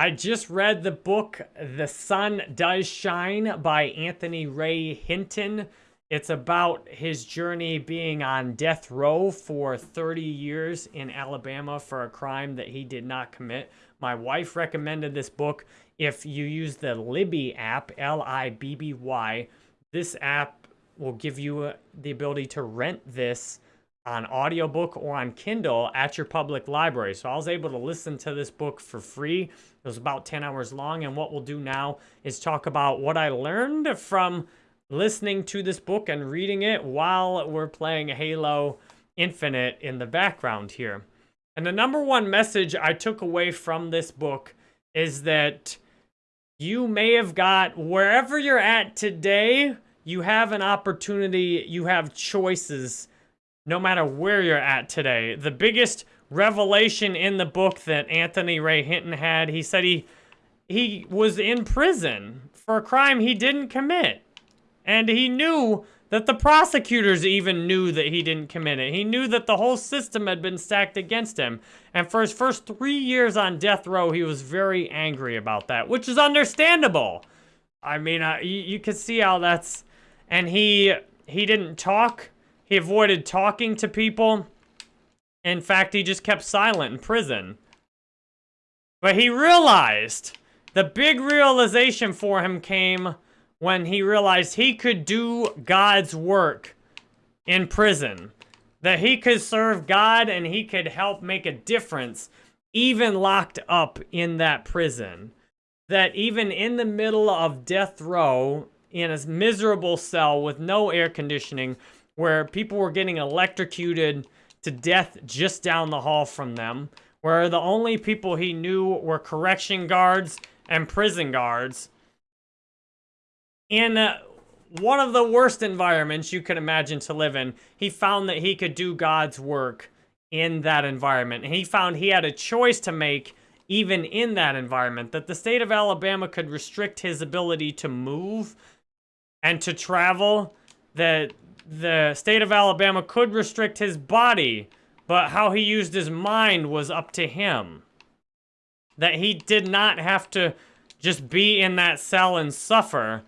I just read the book The Sun Does Shine by Anthony Ray Hinton. It's about his journey being on death row for 30 years in Alabama for a crime that he did not commit. My wife recommended this book. If you use the Libby app, L-I-B-B-Y, this app will give you uh, the ability to rent this on audiobook or on Kindle at your public library. So I was able to listen to this book for free. It was about 10 hours long. And what we'll do now is talk about what I learned from listening to this book and reading it while we're playing Halo Infinite in the background here. And the number one message I took away from this book is that you may have got wherever you're at today, you have an opportunity, you have choices no matter where you're at today. The biggest revelation in the book that Anthony Ray Hinton had, he said he he was in prison for a crime he didn't commit. And he knew that the prosecutors even knew that he didn't commit it. He knew that the whole system had been stacked against him. And for his first three years on death row, he was very angry about that, which is understandable. I mean, you, you can see how that's... And he he didn't talk he avoided talking to people. In fact, he just kept silent in prison. But he realized, the big realization for him came when he realized he could do God's work in prison. That he could serve God and he could help make a difference even locked up in that prison. That even in the middle of death row, in a miserable cell with no air conditioning, where people were getting electrocuted to death just down the hall from them, where the only people he knew were correction guards and prison guards. In uh, one of the worst environments you could imagine to live in, he found that he could do God's work in that environment. He found he had a choice to make even in that environment, that the state of Alabama could restrict his ability to move and to travel, that the state of Alabama could restrict his body, but how he used his mind was up to him. That he did not have to just be in that cell and suffer,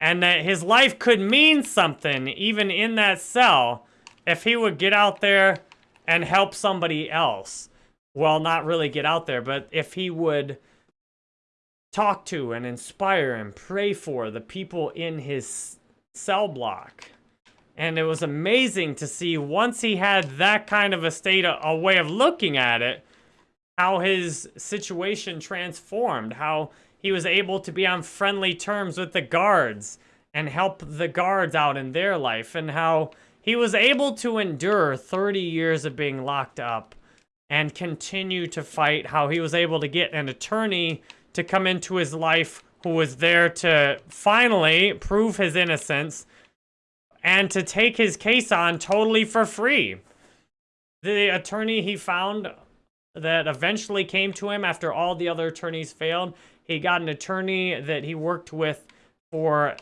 and that his life could mean something even in that cell if he would get out there and help somebody else. Well, not really get out there, but if he would talk to and inspire and pray for the people in his cell block. And it was amazing to see once he had that kind of a state, a, a way of looking at it, how his situation transformed, how he was able to be on friendly terms with the guards and help the guards out in their life, and how he was able to endure 30 years of being locked up and continue to fight, how he was able to get an attorney to come into his life who was there to finally prove his innocence and to take his case on totally for free. The attorney he found that eventually came to him after all the other attorneys failed, he got an attorney that he worked with for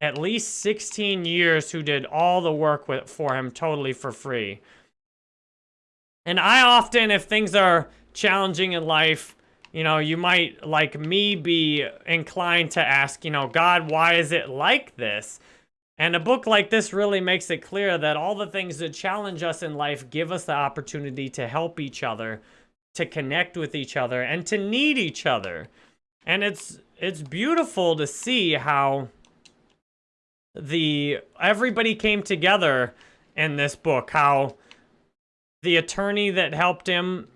at least 16 years who did all the work with, for him totally for free. And I often, if things are challenging in life, you know, you might, like me, be inclined to ask, you know, God, why is it like this? And a book like this really makes it clear that all the things that challenge us in life give us the opportunity to help each other, to connect with each other, and to need each other. And it's it's beautiful to see how the everybody came together in this book, how the attorney that helped him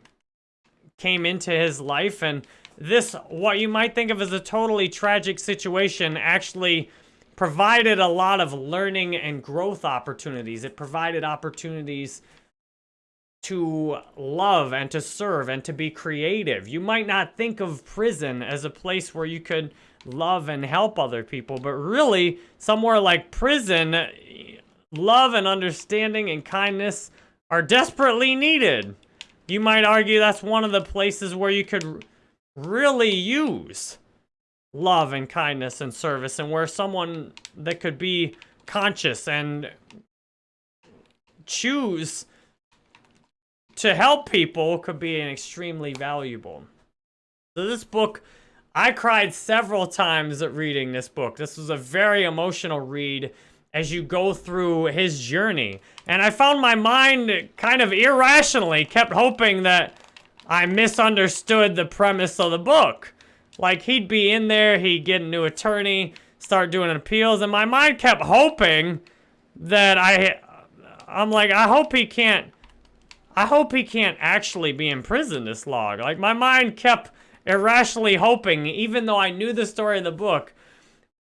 came into his life and this what you might think of as a totally tragic situation actually provided a lot of learning and growth opportunities. It provided opportunities to love and to serve and to be creative. You might not think of prison as a place where you could love and help other people, but really, somewhere like prison, love and understanding and kindness are desperately needed. You might argue that's one of the places where you could really use love and kindness and service and where someone that could be conscious and choose to help people could be an extremely valuable. So this book, I cried several times at reading this book. This was a very emotional read as you go through his journey. And I found my mind kind of irrationally kept hoping that I misunderstood the premise of the book. Like, he'd be in there, he'd get a new attorney, start doing appeals, and my mind kept hoping that I... I'm like, I hope he can't... I hope he can't actually be in prison this long. Like, my mind kept irrationally hoping, even though I knew the story of the book,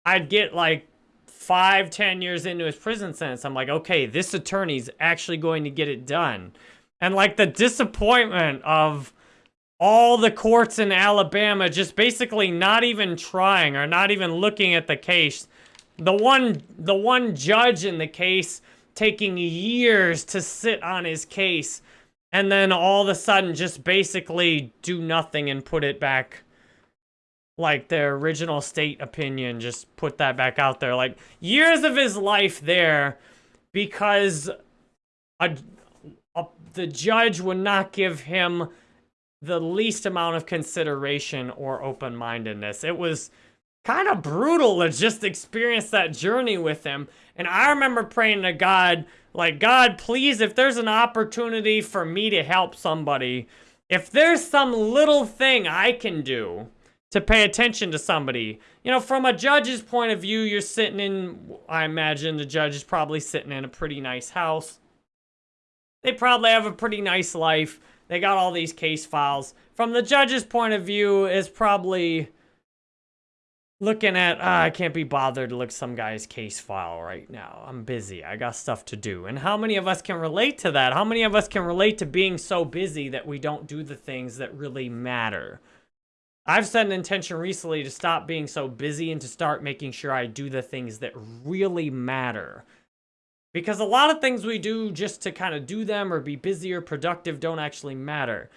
I'd get, like, five, ten years into his prison sentence. I'm like, okay, this attorney's actually going to get it done. And, like, the disappointment of all the courts in Alabama just basically not even trying or not even looking at the case. The one, the one judge in the case taking years to sit on his case and then all of a sudden just basically do nothing and put it back like their original state opinion just put that back out there like years of his life there because a, a, the judge would not give him the least amount of consideration or open-mindedness. It was kind of brutal to just experience that journey with him. And I remember praying to God, like, God, please, if there's an opportunity for me to help somebody, if there's some little thing I can do to pay attention to somebody, you know, from a judge's point of view, you're sitting in, I imagine the judge is probably sitting in a pretty nice house. They probably have a pretty nice life. They got all these case files. From the judge's point of view, is probably looking at, ah, I can't be bothered to look some guy's case file right now. I'm busy. I got stuff to do. And how many of us can relate to that? How many of us can relate to being so busy that we don't do the things that really matter? I've set an intention recently to stop being so busy and to start making sure I do the things that really matter. Because a lot of things we do just to kind of do them or be busy or productive don't actually matter.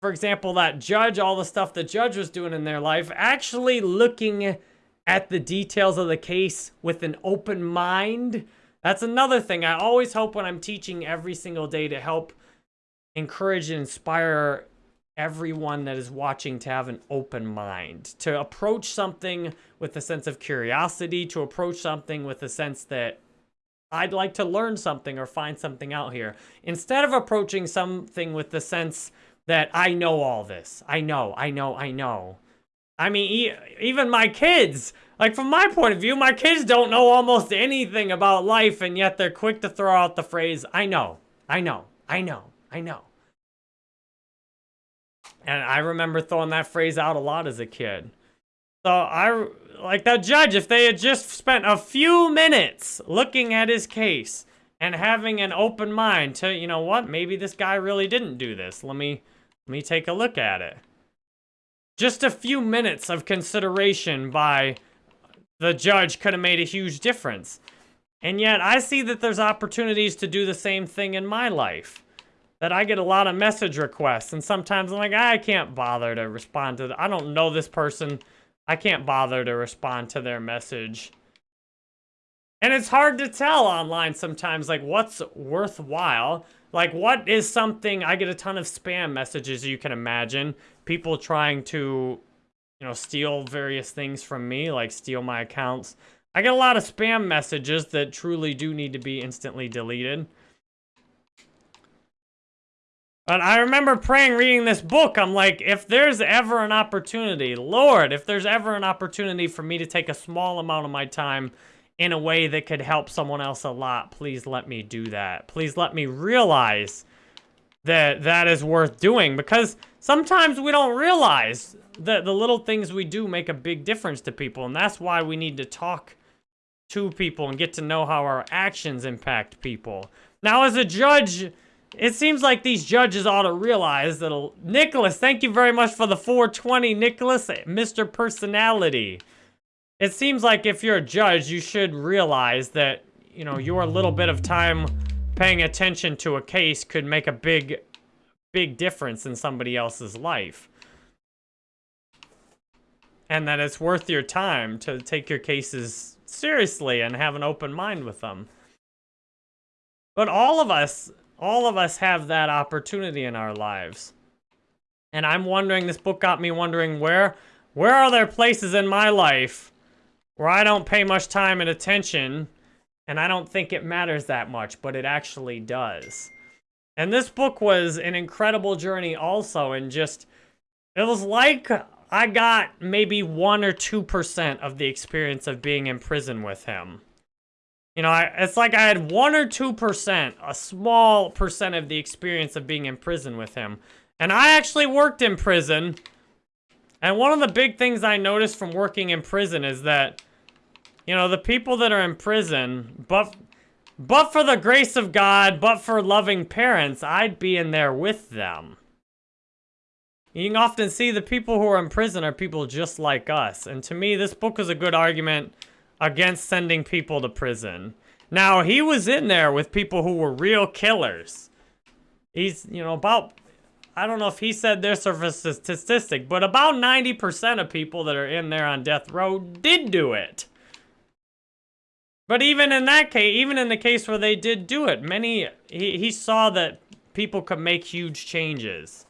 For example, that judge, all the stuff the judge was doing in their life, actually looking at the details of the case with an open mind. That's another thing. I always hope when I'm teaching every single day to help encourage and inspire everyone that is watching to have an open mind, to approach something with a sense of curiosity, to approach something with a sense that I'd like to learn something or find something out here. Instead of approaching something with the sense that I know all this. I know, I know, I know. I mean, e even my kids, like from my point of view, my kids don't know almost anything about life and yet they're quick to throw out the phrase, I know, I know, I know, I know. And I remember throwing that phrase out a lot as a kid. So I, like that judge, if they had just spent a few minutes looking at his case and having an open mind to, you know what, maybe this guy really didn't do this. Let me, let me take a look at it. Just a few minutes of consideration by the judge could have made a huge difference. And yet I see that there's opportunities to do the same thing in my life. That I get a lot of message requests and sometimes I'm like, I can't bother to respond to, the, I don't know this person. I can't bother to respond to their message. And it's hard to tell online sometimes, like, what's worthwhile. Like, what is something... I get a ton of spam messages, you can imagine. People trying to, you know, steal various things from me, like steal my accounts. I get a lot of spam messages that truly do need to be instantly deleted. But I remember praying, reading this book, I'm like, if there's ever an opportunity, Lord, if there's ever an opportunity for me to take a small amount of my time in a way that could help someone else a lot, please let me do that. Please let me realize that that is worth doing because sometimes we don't realize that the little things we do make a big difference to people and that's why we need to talk to people and get to know how our actions impact people. Now as a judge, it seems like these judges ought to realize that... Uh, Nicholas, thank you very much for the 420, Nicholas. Mr. Personality. It seems like if you're a judge, you should realize that, you know, your little bit of time paying attention to a case could make a big, big difference in somebody else's life. And that it's worth your time to take your cases seriously and have an open mind with them. But all of us all of us have that opportunity in our lives. And I'm wondering, this book got me wondering where, where are there places in my life where I don't pay much time and attention and I don't think it matters that much, but it actually does. And this book was an incredible journey also and just, it was like I got maybe 1 or 2% of the experience of being in prison with him. You know, I, it's like I had 1 or 2%, a small percent of the experience of being in prison with him. And I actually worked in prison. And one of the big things I noticed from working in prison is that, you know, the people that are in prison, but, but for the grace of God, but for loving parents, I'd be in there with them. You can often see the people who are in prison are people just like us. And to me, this book is a good argument against sending people to prison. Now, he was in there with people who were real killers. He's, you know, about, I don't know if he said this or a statistic, but about 90% of people that are in there on death row did do it. But even in that case, even in the case where they did do it, many, he, he saw that people could make huge changes.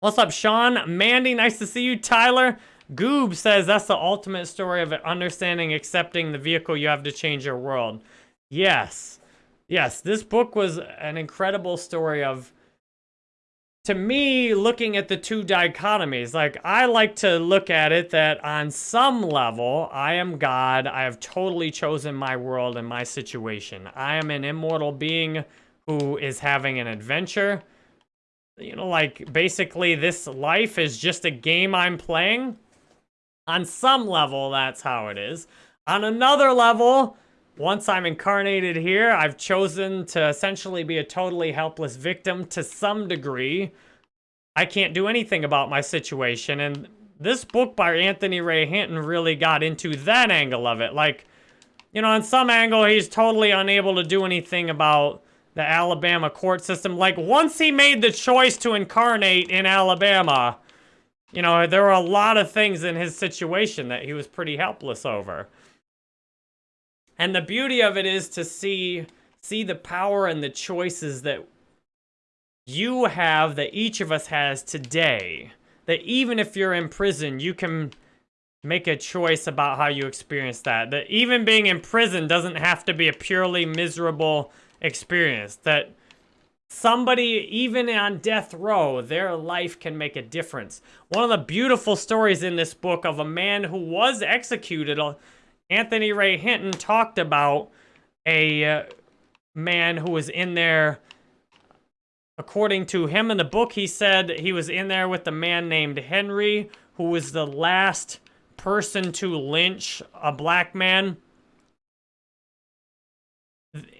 What's up, Sean? Mandy, nice to see you. Tyler, Goob says that's the ultimate story of understanding, accepting the vehicle you have to change your world. Yes. Yes, this book was an incredible story of, to me, looking at the two dichotomies. Like, I like to look at it that on some level, I am God. I have totally chosen my world and my situation. I am an immortal being who is having an adventure you know, like, basically this life is just a game I'm playing. On some level, that's how it is. On another level, once I'm incarnated here, I've chosen to essentially be a totally helpless victim to some degree. I can't do anything about my situation, and this book by Anthony Ray Hinton really got into that angle of it. Like, you know, on some angle, he's totally unable to do anything about the Alabama court system. Like, once he made the choice to incarnate in Alabama, you know, there were a lot of things in his situation that he was pretty helpless over. And the beauty of it is to see see the power and the choices that you have, that each of us has today. That even if you're in prison, you can make a choice about how you experience that. That even being in prison doesn't have to be a purely miserable experience. That somebody, even on death row, their life can make a difference. One of the beautiful stories in this book of a man who was executed, uh, Anthony Ray Hinton talked about a uh, man who was in there, according to him in the book, he said he was in there with a man named Henry, who was the last person to lynch a black man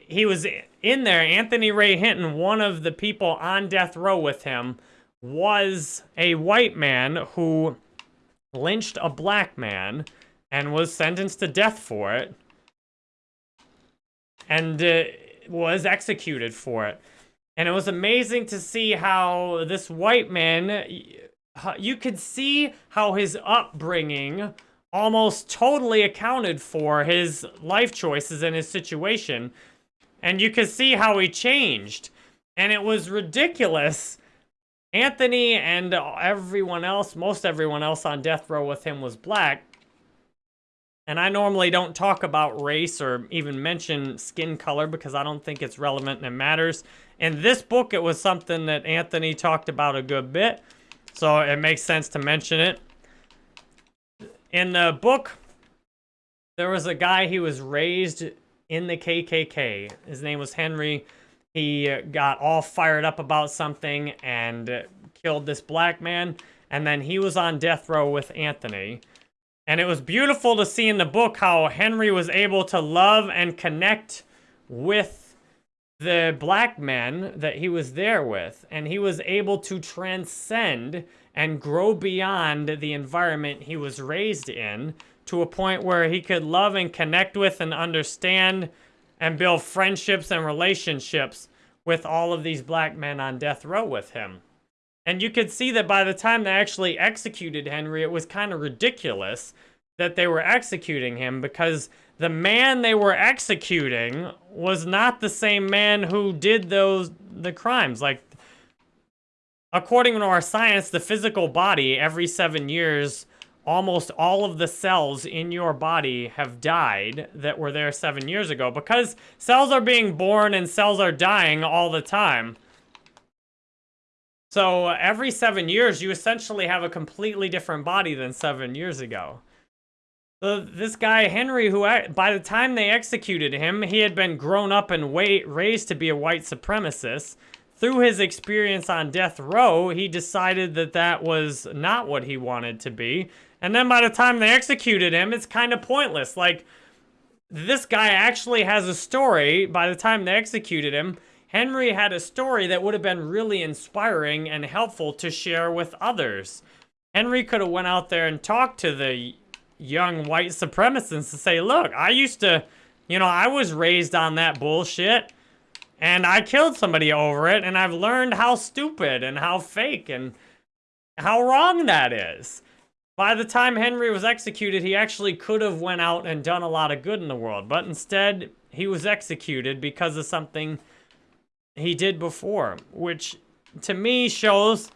he was in there. Anthony Ray Hinton, one of the people on death row with him, was a white man who lynched a black man and was sentenced to death for it and uh, was executed for it. And it was amazing to see how this white man, you could see how his upbringing almost totally accounted for his life choices and his situation. And you could see how he changed. And it was ridiculous. Anthony and everyone else, most everyone else on death row with him was black. And I normally don't talk about race or even mention skin color because I don't think it's relevant and it matters. In this book, it was something that Anthony talked about a good bit. So it makes sense to mention it in the book, there was a guy, he was raised in the KKK. His name was Henry. He got all fired up about something and killed this black man. And then he was on death row with Anthony. And it was beautiful to see in the book how Henry was able to love and connect with the black men that he was there with. And he was able to transcend and grow beyond the environment he was raised in to a point where he could love and connect with and understand and build friendships and relationships with all of these black men on death row with him. And you could see that by the time they actually executed Henry, it was kind of ridiculous that they were executing him because the man they were executing was not the same man who did those the crimes. Like according to our science, the physical body, every seven years, almost all of the cells in your body have died that were there seven years ago because cells are being born and cells are dying all the time. So every seven years, you essentially have a completely different body than seven years ago. So this guy, Henry, who by the time they executed him, he had been grown up and raised to be a white supremacist. Through his experience on death row, he decided that that was not what he wanted to be. And then by the time they executed him, it's kind of pointless. Like, this guy actually has a story. By the time they executed him, Henry had a story that would have been really inspiring and helpful to share with others. Henry could have went out there and talked to the young white supremacists to say, look, I used to, you know, I was raised on that bullshit and I killed somebody over it and I've learned how stupid and how fake and how wrong that is. By the time Henry was executed, he actually could have went out and done a lot of good in the world, but instead he was executed because of something he did before, which to me shows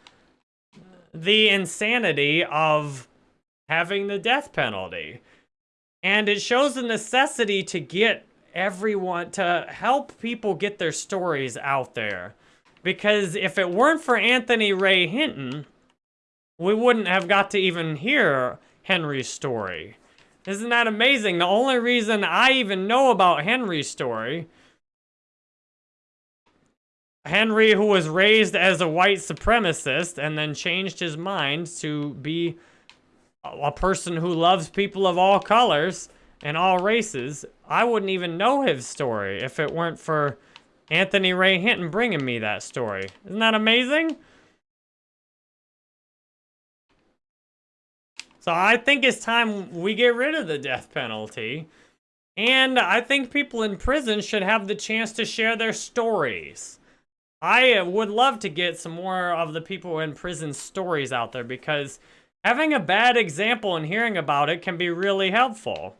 the insanity of having the death penalty. And it shows the necessity to get everyone, to help people get their stories out there. Because if it weren't for Anthony Ray Hinton, we wouldn't have got to even hear Henry's story. Isn't that amazing? The only reason I even know about Henry's story Henry, who was raised as a white supremacist and then changed his mind to be a person who loves people of all colors and all races, I wouldn't even know his story if it weren't for Anthony Ray Hinton bringing me that story. Isn't that amazing? So I think it's time we get rid of the death penalty. And I think people in prison should have the chance to share their stories. I uh, would love to get some more of the people in prison stories out there because Having a bad example and hearing about it can be really helpful.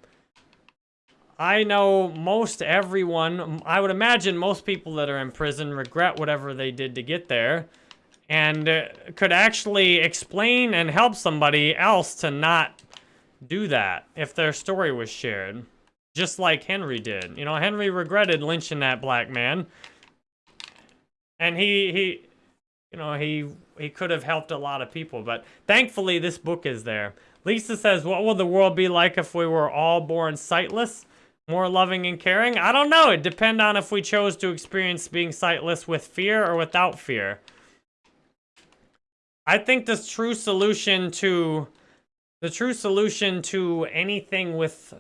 I know most everyone, I would imagine most people that are in prison regret whatever they did to get there and uh, could actually explain and help somebody else to not do that if their story was shared. Just like Henry did. You know, Henry regretted lynching that black man. And he, he, you know, he he could have helped a lot of people. But thankfully, this book is there. Lisa says, what will the world be like if we were all born sightless? More loving and caring? I don't know. It depend on if we chose to experience being sightless with fear or without fear. I think the true solution to the true solution to anything with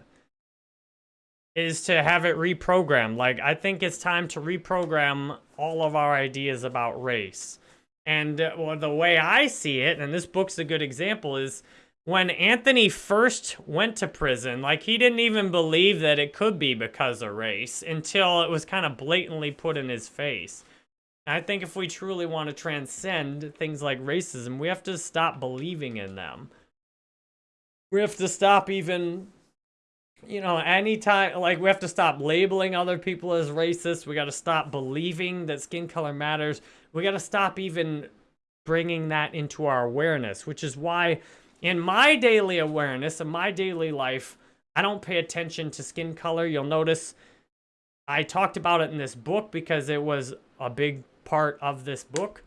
is to have it reprogrammed. Like, I think it's time to reprogram all of our ideas about race. And uh, well, the way I see it, and this book's a good example, is when Anthony first went to prison, like he didn't even believe that it could be because of race until it was kind of blatantly put in his face. I think if we truly want to transcend things like racism, we have to stop believing in them. We have to stop even, you know, anytime, like we have to stop labeling other people as racist. We got to stop believing that skin color matters we got to stop even bringing that into our awareness, which is why in my daily awareness, in my daily life, I don't pay attention to skin color. You'll notice I talked about it in this book because it was a big part of this book.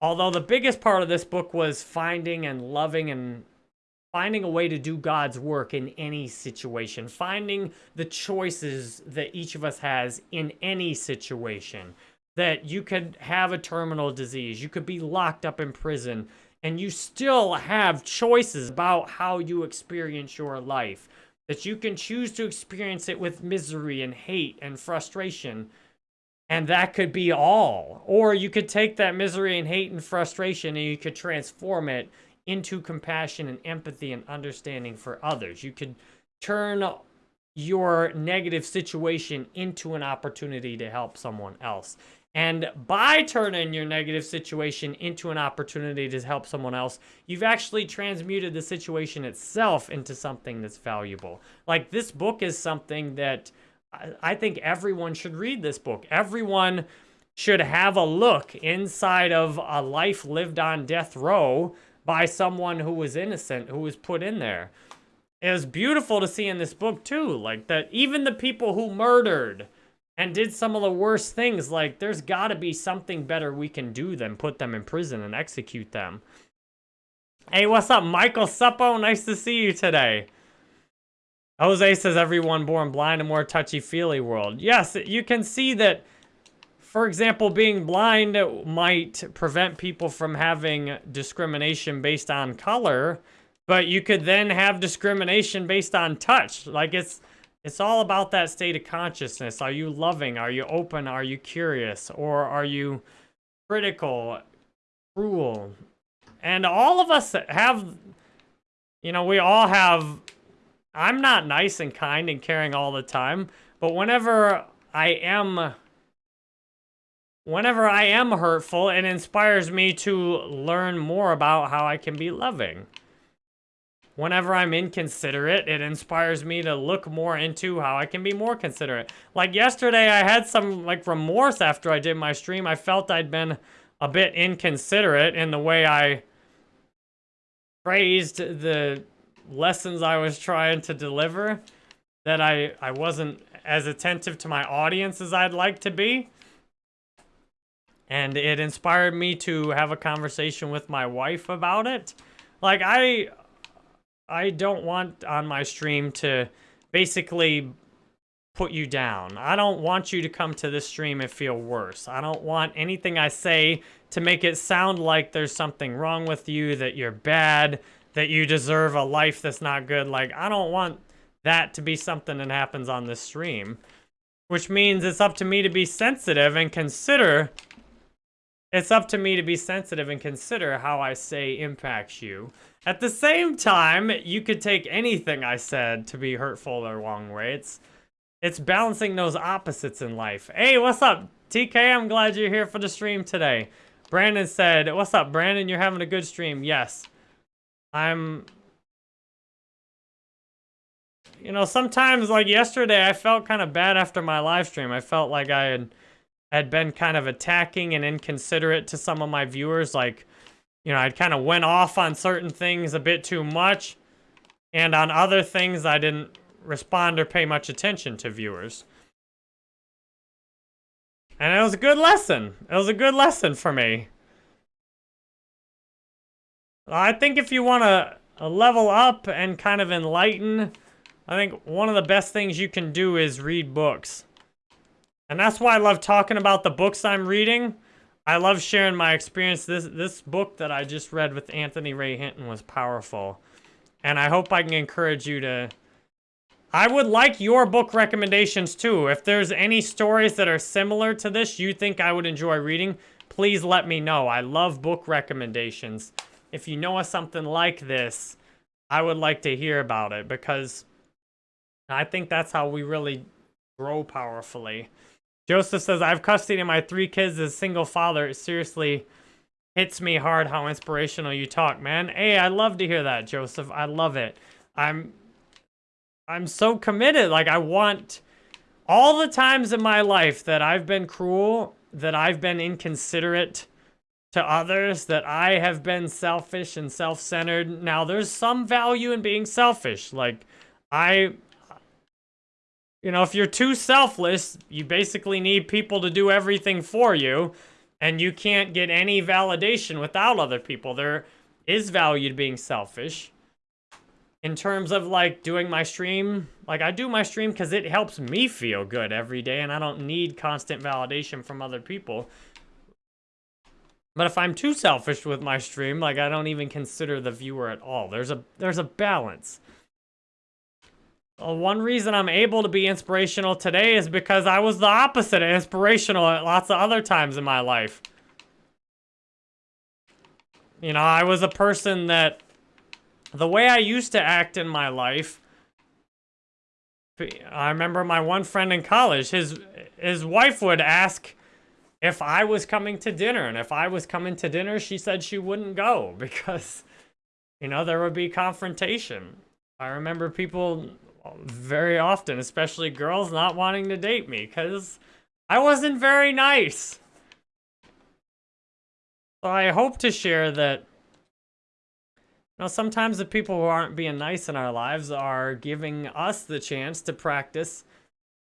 Although the biggest part of this book was finding and loving and finding a way to do God's work in any situation, finding the choices that each of us has in any situation that you could have a terminal disease, you could be locked up in prison, and you still have choices about how you experience your life. That you can choose to experience it with misery and hate and frustration. And that could be all. Or you could take that misery and hate and frustration and you could transform it into compassion and empathy and understanding for others. You could turn your negative situation into an opportunity to help someone else. And by turning your negative situation into an opportunity to help someone else, you've actually transmuted the situation itself into something that's valuable. Like this book is something that I think everyone should read this book. Everyone should have a look inside of a life lived on death row by someone who was innocent, who was put in there. It was beautiful to see in this book too, like that even the people who murdered and did some of the worst things, like there's gotta be something better we can do than put them in prison and execute them. Hey, what's up, Michael Suppo? Nice to see you today. Jose says everyone born blind a more touchy-feely world. Yes, you can see that, for example, being blind might prevent people from having discrimination based on color, but you could then have discrimination based on touch. Like it's it's all about that state of consciousness. Are you loving? Are you open? Are you curious? Or are you critical, cruel? And all of us have, you know, we all have, I'm not nice and kind and caring all the time, but whenever I am, whenever I am hurtful, it inspires me to learn more about how I can be loving. Whenever I'm inconsiderate, it inspires me to look more into how I can be more considerate. Like yesterday, I had some like remorse after I did my stream. I felt I'd been a bit inconsiderate in the way I phrased the lessons I was trying to deliver, that I, I wasn't as attentive to my audience as I'd like to be. And it inspired me to have a conversation with my wife about it. Like, I, I don't want on my stream to basically put you down. I don't want you to come to this stream and feel worse. I don't want anything I say to make it sound like there's something wrong with you, that you're bad, that you deserve a life that's not good. Like, I don't want that to be something that happens on this stream. Which means it's up to me to be sensitive and consider... It's up to me to be sensitive and consider how I say impacts you. At the same time, you could take anything I said to be hurtful or wrong way. It's, it's balancing those opposites in life. Hey, what's up, TK? I'm glad you're here for the stream today. Brandon said, what's up, Brandon? You're having a good stream. Yes. I'm... You know, sometimes, like yesterday, I felt kind of bad after my live stream. I felt like I had, had been kind of attacking and inconsiderate to some of my viewers. Like, you know, I'd kind of went off on certain things a bit too much. And on other things, I didn't respond or pay much attention to viewers. And it was a good lesson. It was a good lesson for me. I think if you want to uh, level up and kind of enlighten, I think one of the best things you can do is read books. And that's why I love talking about the books I'm reading. I love sharing my experience. This this book that I just read with Anthony Ray Hinton was powerful. And I hope I can encourage you to I would like your book recommendations too. If there's any stories that are similar to this you think I would enjoy reading, please let me know. I love book recommendations. If you know of something like this, I would like to hear about it because I think that's how we really grow powerfully. Joseph says, I have custody of my three kids as a single father. It seriously hits me hard how inspirational you talk, man. Hey, I love to hear that, Joseph. I love it. I'm I'm so committed. Like, I want all the times in my life that I've been cruel, that I've been inconsiderate to others, that I have been selfish and self-centered. Now, there's some value in being selfish. Like, I, you know, if you're too selfless, you basically need people to do everything for you, and you can't get any validation without other people. There is value to being selfish in terms of like doing my stream, like I do my stream because it helps me feel good every day and I don't need constant validation from other people. But if I'm too selfish with my stream, like I don't even consider the viewer at all. There's a there's a balance. Well, one reason I'm able to be inspirational today is because I was the opposite of inspirational at lots of other times in my life. You know, I was a person that the way I used to act in my life, I remember my one friend in college, his his wife would ask if I was coming to dinner. And if I was coming to dinner, she said she wouldn't go because, you know, there would be confrontation. I remember people very often, especially girls, not wanting to date me because I wasn't very nice. So I hope to share that, you know, sometimes the people who aren't being nice in our lives are giving us the chance to practice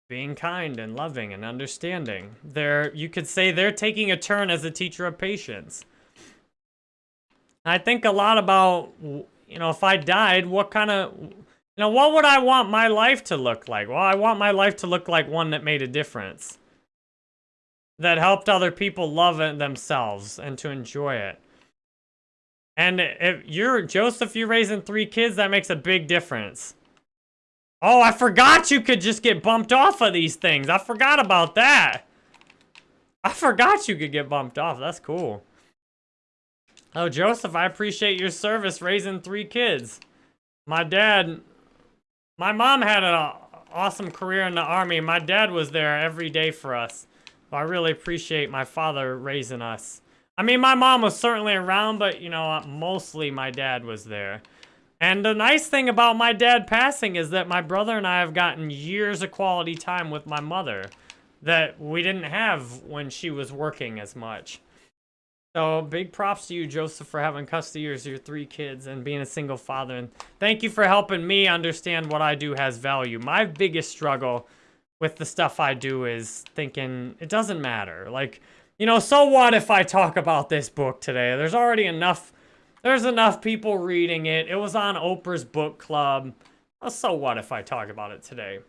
being kind and loving and understanding. They're, you could say they're taking a turn as a teacher of patience. I think a lot about, you know, if I died, what kind of, you know, what would I want my life to look like? Well, I want my life to look like one that made a difference. That helped other people love it themselves and to enjoy it. And if you're, Joseph, you're raising three kids, that makes a big difference. Oh, I forgot you could just get bumped off of these things. I forgot about that. I forgot you could get bumped off. That's cool. Oh, Joseph, I appreciate your service raising three kids. My dad, my mom had an awesome career in the army. My dad was there every day for us. I really appreciate my father raising us. I mean, my mom was certainly around, but, you know, mostly my dad was there. And the nice thing about my dad passing is that my brother and I have gotten years of quality time with my mother that we didn't have when she was working as much. So big props to you, Joseph, for having custody of your three kids and being a single father. And thank you for helping me understand what I do has value. My biggest struggle with the stuff I do is thinking it doesn't matter. Like, you know, so what if I talk about this book today? There's already enough there's enough people reading it. It was on Oprah's book club. Oh, so what if I talk about it today?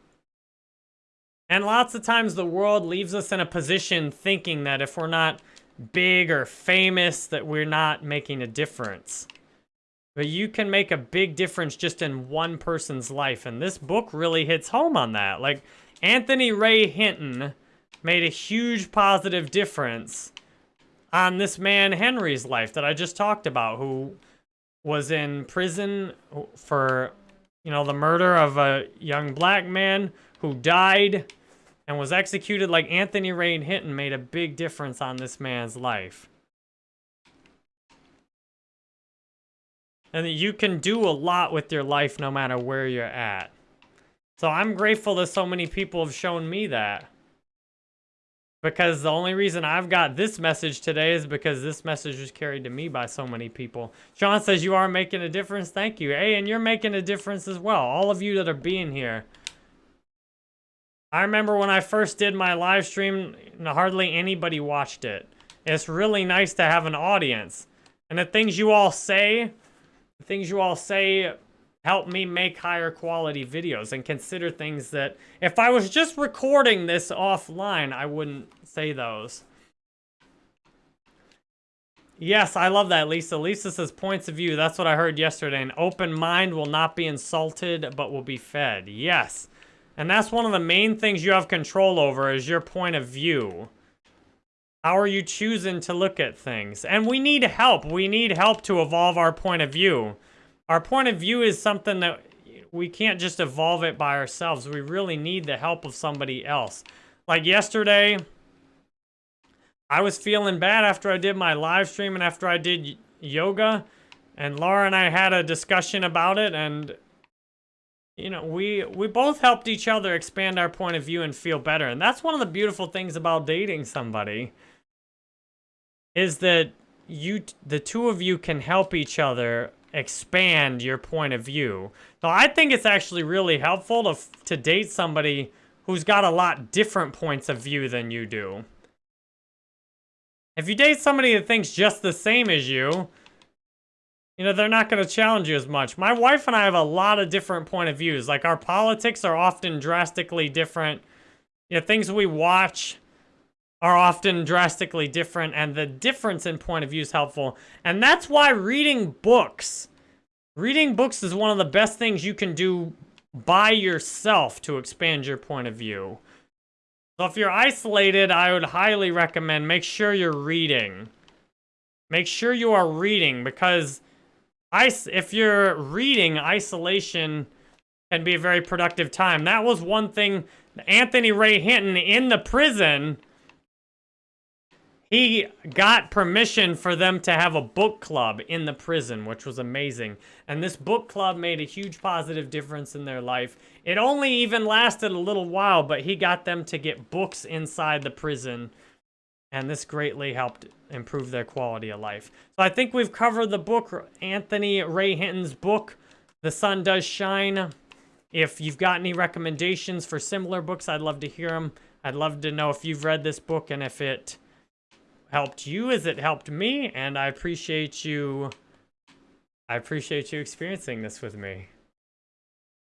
And lots of times the world leaves us in a position thinking that if we're not big or famous, that we're not making a difference. But you can make a big difference just in one person's life. And this book really hits home on that. Like, Anthony Ray Hinton made a huge positive difference on this man Henry's life that I just talked about, who was in prison for, you know, the murder of a young black man who died and was executed like Anthony Ray Hinton made a big difference on this man's life. And you can do a lot with your life no matter where you're at. So I'm grateful that so many people have shown me that. Because the only reason I've got this message today is because this message was carried to me by so many people. Sean says you are making a difference. Thank you. Hey, and you're making a difference as well. All of you that are being here. I remember when I first did my live stream, hardly anybody watched it. It's really nice to have an audience. And the things you all say, the things you all say help me make higher quality videos and consider things that if I was just recording this offline, I wouldn't say those. Yes, I love that, Lisa. Lisa says points of view. That's what I heard yesterday. An open mind will not be insulted, but will be fed. Yes. And that's one of the main things you have control over is your point of view. How are you choosing to look at things? And we need help. We need help to evolve our point of view. Our point of view is something that we can't just evolve it by ourselves. We really need the help of somebody else. Like yesterday, I was feeling bad after I did my live stream and after I did yoga. And Laura and I had a discussion about it. And, you know, we, we both helped each other expand our point of view and feel better. And that's one of the beautiful things about dating somebody. Is that you, the two of you can help each other expand your point of view. So I think it's actually really helpful to, to date somebody who's got a lot different points of view than you do. If you date somebody that thinks just the same as you, you know, they're not going to challenge you as much. My wife and I have a lot of different point of views. Like, our politics are often drastically different. You know, things we watch are often drastically different, and the difference in point of view is helpful. And that's why reading books, reading books is one of the best things you can do by yourself to expand your point of view. So if you're isolated, I would highly recommend make sure you're reading. Make sure you are reading because if you're reading, isolation can be a very productive time. That was one thing Anthony Ray Hinton in the prison he got permission for them to have a book club in the prison, which was amazing. And this book club made a huge positive difference in their life. It only even lasted a little while, but he got them to get books inside the prison. and this greatly helped improve their quality of life. So I think we've covered the book, Anthony Ray Hinton's book, The Sun Does Shine. If you've got any recommendations for similar books, I'd love to hear them. I'd love to know if you've read this book and if it helped you as it helped me, and I appreciate you I appreciate you experiencing this with me.